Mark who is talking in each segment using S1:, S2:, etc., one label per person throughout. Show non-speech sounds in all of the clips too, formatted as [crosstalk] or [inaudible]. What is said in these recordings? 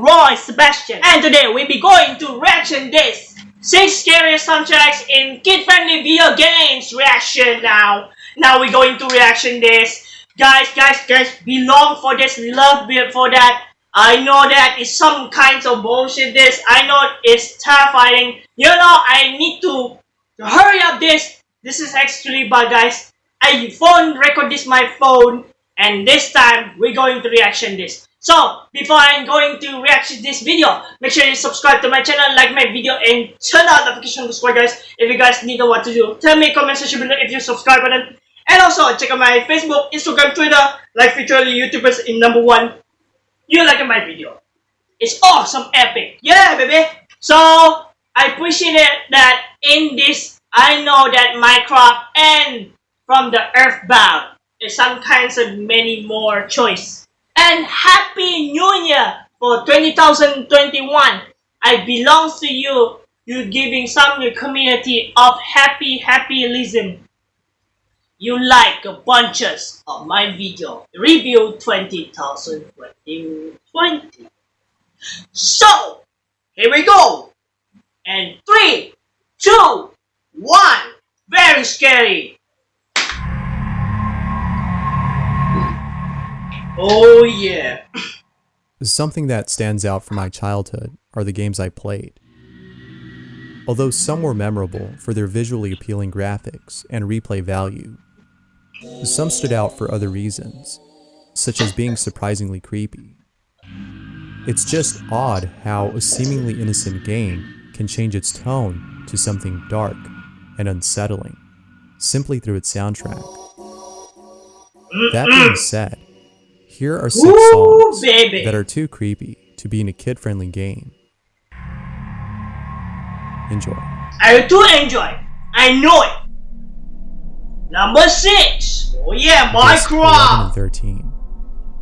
S1: Roy Sebastian, and today we'll be going to reaction this 6 scariest soundtracks in kid-friendly video games reaction now. Now we're going to reaction this. Guys, guys, guys, belong for this, love for that. I know that is some kinds of bullshit this. I know it's terrifying. You know, I need to, to hurry up this. This is actually bad guys. I phone record this my phone and this time we're going to reaction this. So, before I'm going to react to this video, make sure you subscribe to my channel, like my video, and turn on notification to guys. If you guys need to what to do, tell me comment section below if you subscribe button. And also, check out my Facebook, Instagram, Twitter, like featuring YouTubers in number one. You like my video. It's awesome, epic. Yeah, baby. So, I appreciate it that in this, I know that Minecraft and from the Earthbound is some kinds of many more choice and Happy New Year for 2021. I belong to you. You giving some community of happy happyism. You like a bunches of my video review 2020. So, here we go. And three, two, one. Very scary. Oh yeah.
S2: Something that stands out from my childhood are the games I played. Although some were memorable for their visually appealing graphics and replay value, some stood out for other reasons, such as being surprisingly creepy. It's just odd how a seemingly innocent game can change its tone to something dark and unsettling, simply through its soundtrack. That being said, here are six Ooh, songs baby. that are too creepy to be in a kid-friendly game. Enjoy.
S1: I do enjoy. I know it. Number six. Oh yeah, Minecraft.
S2: and 13.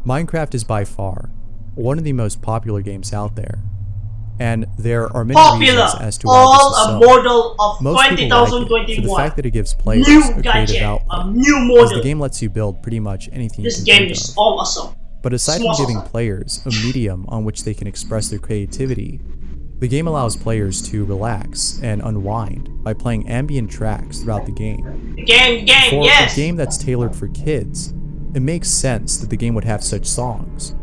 S2: Minecraft is by far one of the most popular games out there and there are many Popular, reasons as to why all this is so.
S1: a model of Most 2021.
S2: Like for the fact that it gives players new a creative outlet, a new model. The game lets you build pretty much anything
S1: This game is awesome.
S2: But aside from giving players a medium on which they can express their creativity, the game allows players to relax and unwind by playing ambient tracks throughout the game.
S1: Game, game,
S2: for
S1: yes!
S2: a game that's tailored for kids, it makes sense that the game would have such songs.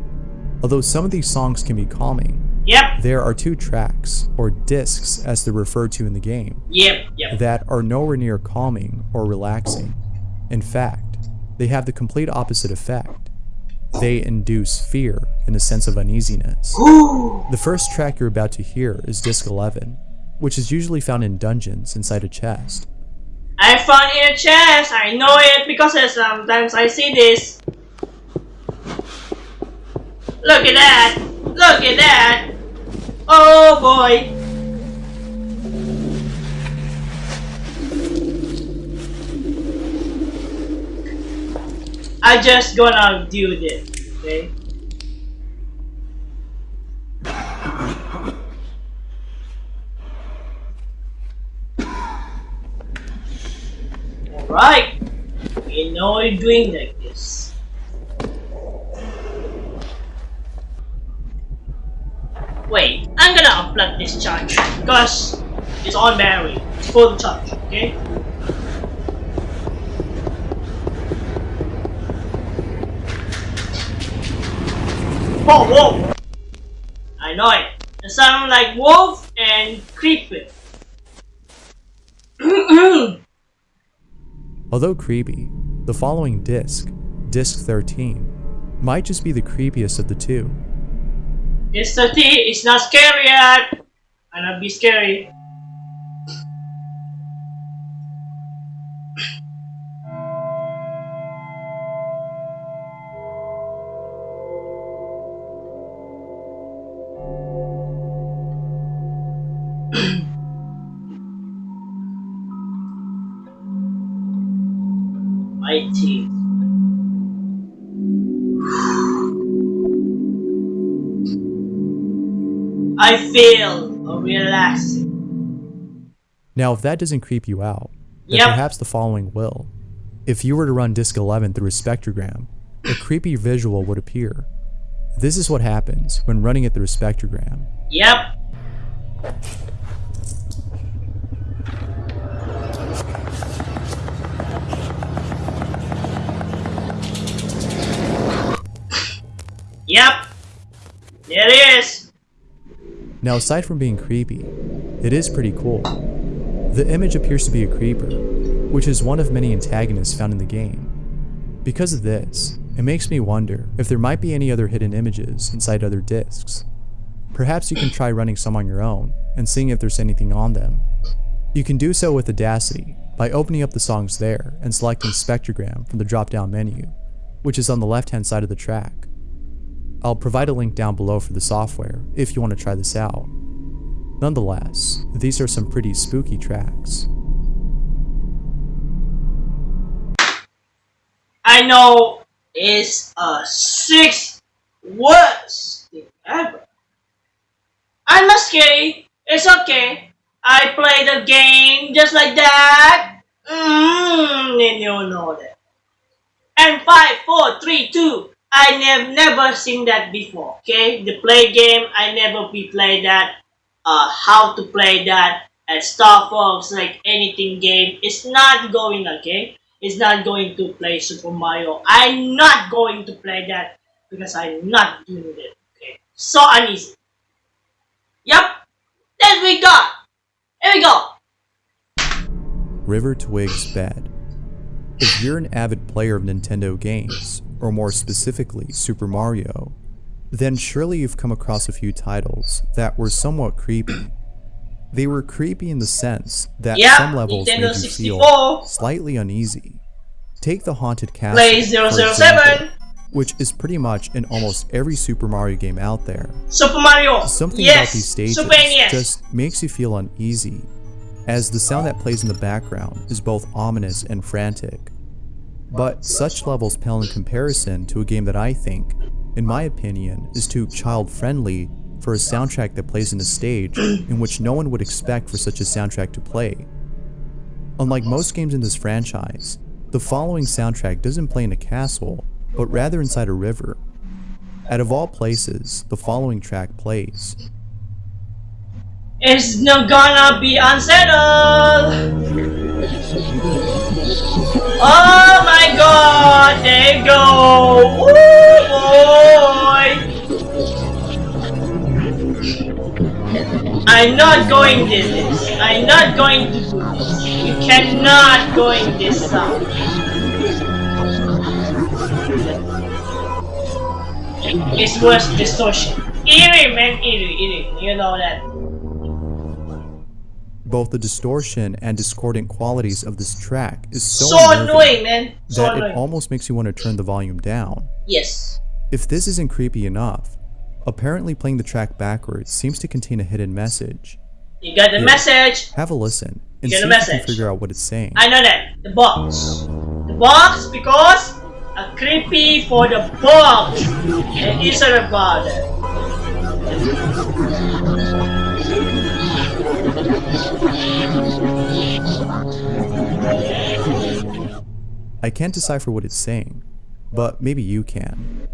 S2: Although some of these songs can be calming,
S1: Yep.
S2: There are two tracks, or discs as they're referred to in the game,
S1: yep, yep.
S2: that are nowhere near calming or relaxing. In fact, they have the complete opposite effect. They induce fear and a sense of uneasiness. [gasps] the first track you're about to hear is disc 11, which is usually found in dungeons inside a chest.
S1: I found it in a chest, I know it because sometimes I see this. Look at that! Look at that! Oh boy! I just gonna do this, okay? Alright, you know you're doing like this. I'm gonna unplug this charge because it's on battery. It's full charge, okay? Whoa, whoa! I know it. It sounds like wolf and creepy. [clears throat]
S2: Although creepy, the following disc, disc 13, might just be the creepiest of the two.
S1: It's 30, it's not scary yet. i not be scary. I feel relaxing.
S2: Now, if that doesn't creep you out, then yep. perhaps the following will. If you were to run disk 11 through a spectrogram, a creepy visual would appear. This is what happens when running it through a spectrogram.
S1: Yep. Yep. There it is.
S2: Now aside from being creepy, it is pretty cool. The image appears to be a creeper, which is one of many antagonists found in the game. Because of this, it makes me wonder if there might be any other hidden images inside other discs. Perhaps you can try running some on your own and seeing if there's anything on them. You can do so with Audacity by opening up the songs there and selecting Spectrogram from the drop-down menu, which is on the left-hand side of the track. I'll provide a link down below for the software if you want to try this out. Nonetheless, these are some pretty spooky tracks.
S1: I know it's a six worst thing ever. I'm not scary. It's okay. I play the game just like that. Mmm, and you know that. And five, four, three, two. I have never seen that before. Okay, the play game. I never be play that. Uh, how to play that at Star Fox, like anything game. It's not going okay. It's not going to play Super Mario. I'm not going to play that because I'm not doing it. Okay, so uneasy. Yep, there we go. Here we go.
S2: River Twig's Bed. If you're an avid player of Nintendo games, or more specifically Super Mario, then surely you've come across a few titles that were somewhat creepy. They were creepy in the sense that
S1: Yeah,
S2: some levels
S1: Nintendo
S2: made you
S1: 64.
S2: feel slightly uneasy. Take the Haunted Castle,
S1: Play
S2: for
S1: 007.
S2: example, which is pretty much in almost every Super Mario game out there.
S1: Super Mario.
S2: Something
S1: yes.
S2: about these stages just makes you feel uneasy, as the sound that plays in the background is both ominous and frantic. But such levels pale in comparison to a game that I think, in my opinion, is too child-friendly for a soundtrack that plays in a stage in which no one would expect for such a soundtrack to play. Unlike most games in this franchise, the following soundtrack doesn't play in a castle, but rather inside a river. Out of all places, the following track plays.
S1: It's not gonna be unsettled. Oh my god, there you go. Woo boy. I'm not going this. I'm not going to do this. You cannot going this song. It's worse distortion. Eerie man, eerie, eerie. You know that.
S2: Both the distortion and discordant qualities of this track is so,
S1: So, annoying, man. So
S2: that it almost makes you want to turn the volume down.
S1: yes.
S2: If this isn't creepy enough, apparently playing the track backwards seems to contain a hidden message.
S1: You got the
S2: Yeah.
S1: message.
S2: Have a listen and
S1: You
S2: see if you can figure out what it's saying.
S1: I know that. The box. The box because a creepy for the box. And it's about it.
S2: I can't decipher what it's saying, but maybe you can.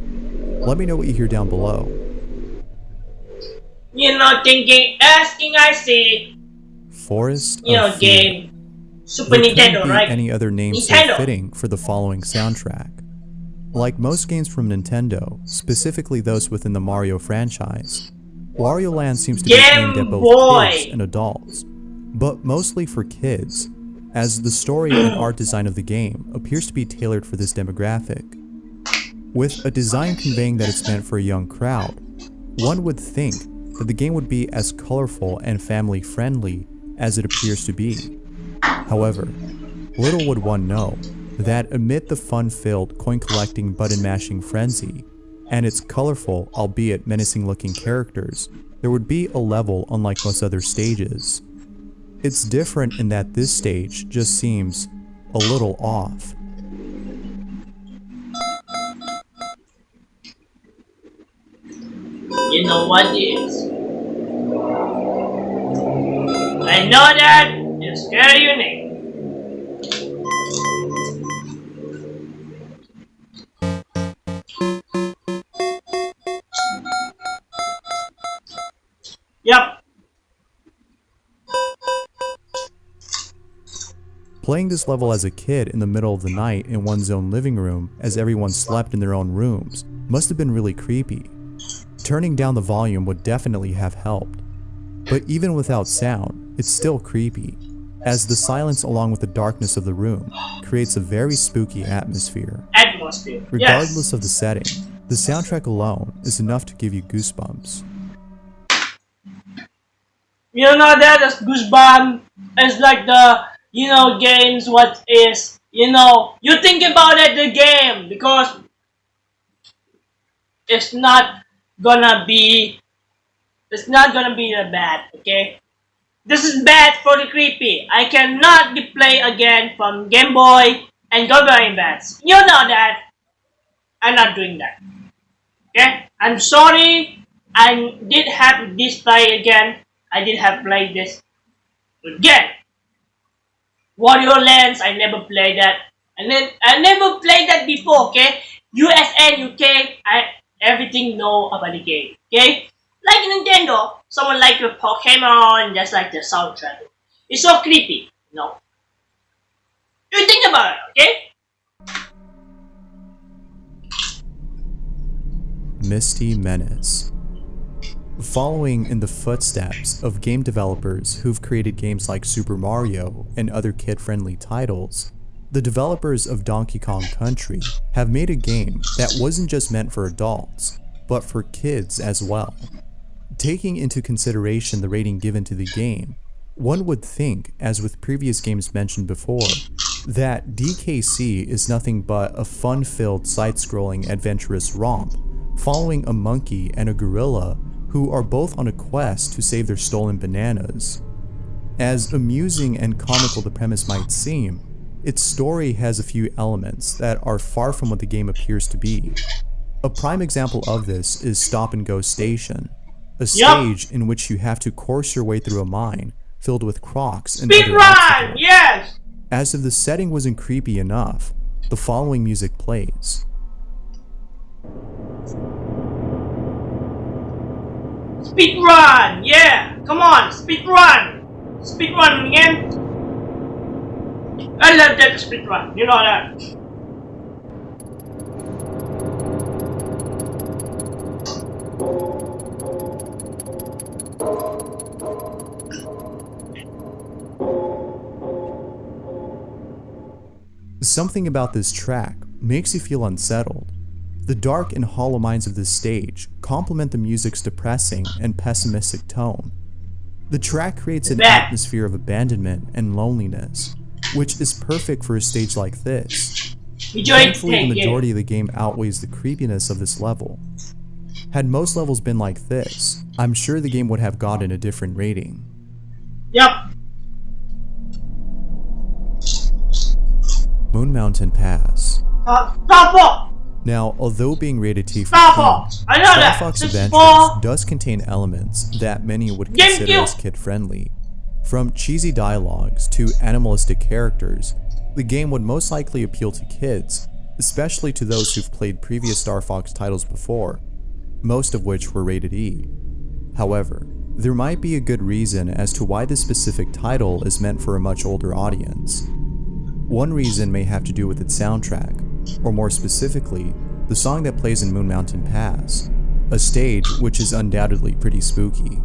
S2: Let me know what you hear down below.
S1: You're not thinking, asking, I see.
S2: Forest
S1: You know, game. Super
S2: There
S1: Nintendo,
S2: be
S1: right?
S2: any other name so fitting for the following soundtrack. Like most games from Nintendo, specifically those within the Mario franchise, Wario Land seems to be aimed at both
S1: Boy.
S2: kids and adults, but mostly for kids, as the story and [clears throat] art design of the game appears to be tailored for this demographic. With a design conveying that it's meant for a young crowd, one would think that the game would be as colorful and family friendly as it appears to be. However, little would one know that amid the fun-filled coin-collecting button-mashing frenzy and its colorful, albeit menacing-looking characters, there would be a level unlike most other stages. It's different in that this stage just seems a little off.
S1: You know what is. I know that it's very unique.
S2: Playing this level as a kid in the middle of the night in one's own living room as everyone slept in their own rooms must have been really creepy. Turning down the volume would definitely have helped. But even without sound, it's still creepy, as the silence along with the darkness of the room creates a very spooky atmosphere.
S1: Atmosphere.
S2: Regardless
S1: yes.
S2: of the setting, the soundtrack alone is enough to give you goosebumps.
S1: You know that as goosebumps is like the you know games what is you know. You think about it the game because it's not gonna be it's not gonna be that bad okay? This is bad for the creepy. I cannot play again from Game Boy and Go Boy Advance you know that. I'm not doing that. Okay? I'm sorry. I did have this play again. I did have played this again Wario Lands, I never played that. And then I never played that before, okay? USA, UK, I everything know about the game, okay? Like Nintendo, someone like a Pokemon, just like the soundtrack. It's so creepy, know? You think about it, okay?
S2: Misty Menace Following in the footsteps of game developers who've created games like Super Mario and other kid-friendly titles, the developers of Donkey Kong Country have made a game that wasn't just meant for adults, but for kids as well. Taking into consideration the rating given to the game, one would think, as with previous games mentioned before, that DKC is nothing but a fun-filled side-scrolling adventurous romp, following a monkey and a gorilla who are both on a quest to save their stolen bananas. As amusing and comical the premise might seem, its story has a few elements that are far from what the game appears to be. A prime example of this is Stop and Go Station, a stage yep. in which you have to course your way through a mine filled with crocs and
S1: Speed
S2: other
S1: run! Yes!
S2: As if the setting wasn't creepy enough, the following music plays.
S1: Speed run! Yeah! Come on! Speed run! Speed run again! I love that speed run, you know that.
S2: Something about this track makes you feel unsettled. The dark and hollow minds of this stage complement the music's depressing and pessimistic tone. The track creates an atmosphere of abandonment and loneliness, which is perfect for a stage like this. Thankfully, the majority of the game outweighs the creepiness of this level. Had most levels been like this, I'm sure the game would have gotten a different rating.
S1: Yep.
S2: Moon Mountain Pass.
S1: Uh, stop
S2: now, although being rated T for
S1: Star Fox,
S2: Star. Fox Adventures does contain elements that many would consider as kid-friendly. From cheesy dialogues to animalistic characters, the game would most likely appeal to kids, especially to those who've played previous Star Fox titles before, most of which were rated E. However, there might be a good reason as to why this specific title is meant for a much older audience. One reason may have to do with its soundtrack, or more specifically, the song that plays in Moon Mountain Pass, a stage which is undoubtedly pretty spooky.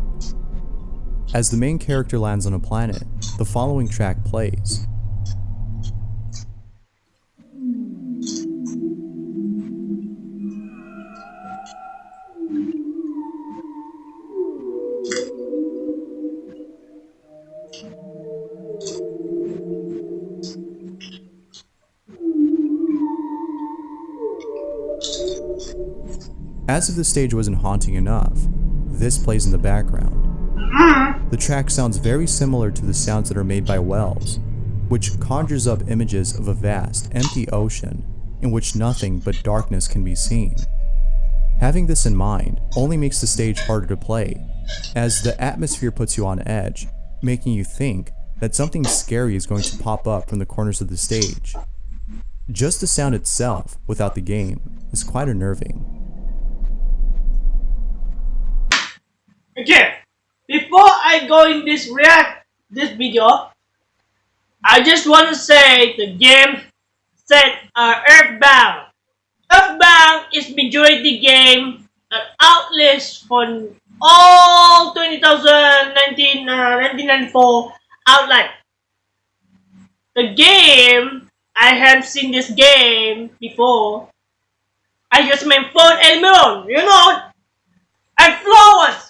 S2: As the main character lands on a planet, the following track plays. As if the stage wasn't haunting enough, this plays in the background. The track sounds very similar to the sounds that are made by Wells, which conjures up images of a vast, empty ocean in which nothing but darkness can be seen. Having this in mind only makes the stage harder to play, as the atmosphere puts you on edge, making you think that something scary is going to pop up from the corners of the stage. Just the sound itself, without the game, is quite unnerving.
S1: Okay, before I go in this react this video, I just want to say the game set uh, Earthbound. Earthbound is majority game at outlets for all 2019 uh, 1994 outlet. The game I have seen this game before. I use my phone alone, you know. And flowers.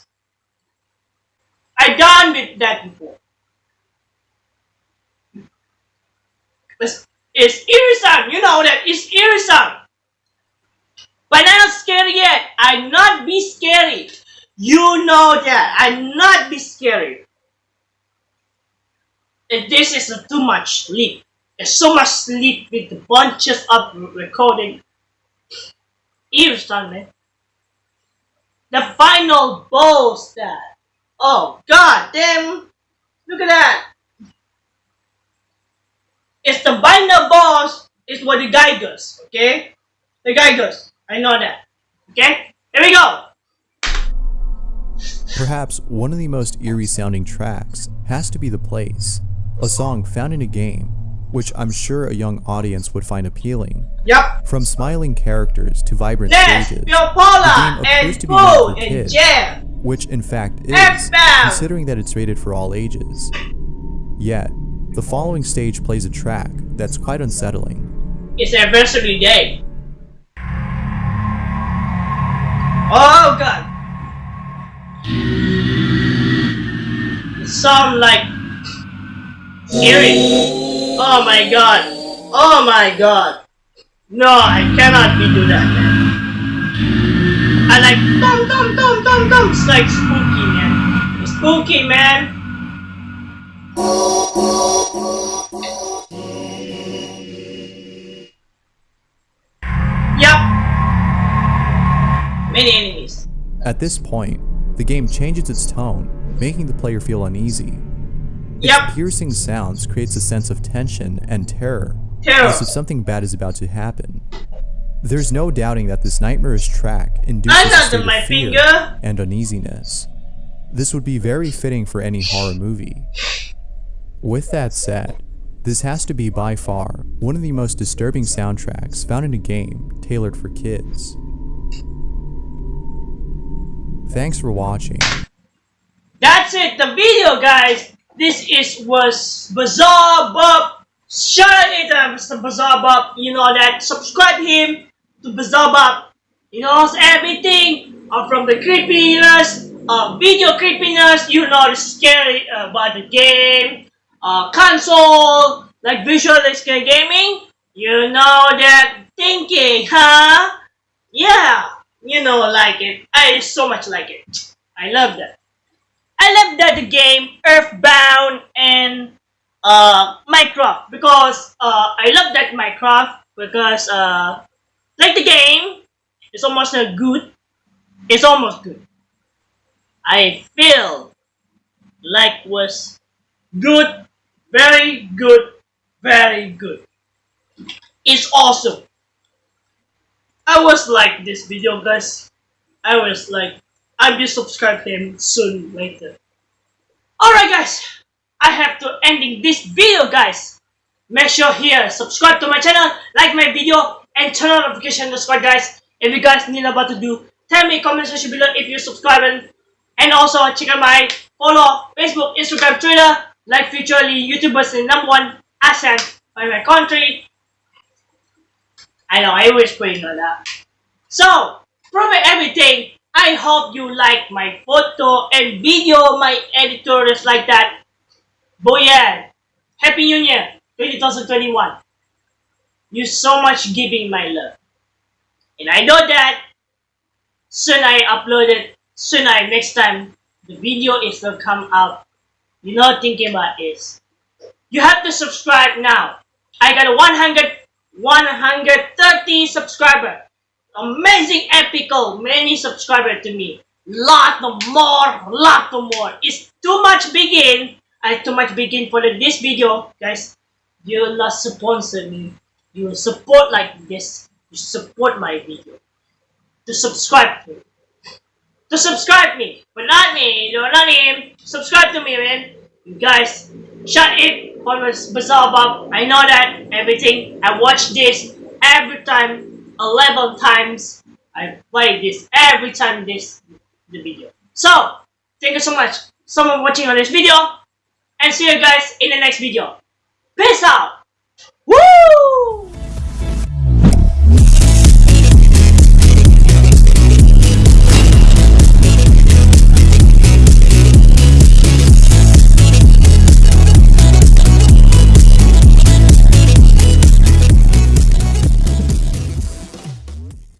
S1: I done with that before. It's, it's irritant, you know that it's irritant. But I'm not scary yet. I'm not be scary. You know that. I'm not be scary. And this is too much sleep. There's so much sleep with the bunches of recording. Irritant, man. The final boss that. Oh, god damn. Look at that. It's the binder boss is what the guy does, okay? The guy does. I know that. Okay? Here we go.
S2: Perhaps one of the most eerie sounding tracks has to be The Place, a song found in a game, which I'm sure a young audience would find appealing.
S1: Yep.
S2: From smiling characters to vibrant
S1: Next,
S2: stages, the game appears
S1: and
S2: to be for
S1: and
S2: kids. Which in fact is, considering that it's rated for all ages. Yet, the following stage plays a track that's quite unsettling.
S1: It's anniversary day. Oh god. It sound like scary. Oh my god. Oh my god. No, I cannot be do that, man. I like dum. It's like spooky, man. It's spooky, man. Yup. Many enemies.
S2: At this point, the game changes its tone, making the player feel uneasy.
S1: Yup.
S2: Piercing sounds creates a sense of tension and terror,
S1: Terror.
S2: as if something bad is about to happen. There's no doubting that this nightmarish track induces a state
S1: my
S2: of fear
S1: finger.
S2: and uneasiness. This would be very fitting for any horror movie. With that said, this has to be by far one of the most disturbing soundtracks found in a game tailored for kids. Thanks for watching.
S1: That's it, the video, guys. This is was Bazaar Bob. Shout it out, Mr. Bazaar Bob. You know that. Subscribe him to Bob. He knows everything uh, from the creepiness, uh, video creepiness. You know the scary uh, about the game, uh, console, like visualistic gaming. You know that thinking, huh? Yeah, you know, like it. I so much like it. I love that. I love that the game Earthbound and uh, Minecraft because uh, I love that Minecraft because uh, like the game, it's almost uh, good. It's almost good. I feel like was good, very good, very good. It's awesome. I was like this video, guys. I was like, I will subscribe him soon later. Alright guys, I have to ending this video guys. Make sure here, subscribe to my channel, like my video, and turn on notification subscribe guys. If you guys need about to do, tell me in comment section below if you subscribe and, also check out my follow Facebook, Instagram, Twitter, like futurely YouTubers in number one ascent by my country. I know, I wish you know that. So, from everything, I hope you like my photo and video, my editors like that. Boyan, Happy New Year 2021. You so much giving my love. And I know that soon I upload it, soon I next time the video is gonna come out. You know thinking about is you have to subscribe now. I got a 100 130 subscriber. Amazing epical many subscriber to me. Lot more lot more. It's too much begin. I too much begin for this video guys. You will not sponsor me you support like this you support my video to subscribe to to subscribe me but not me no not him subscribe to me man you guys shut it what was Bazaar I know that everything. I watch this every time, 11 times. I play this every time this the video. So, thank you so much so much for watching on this video. And see you guys in the next video. Peace out!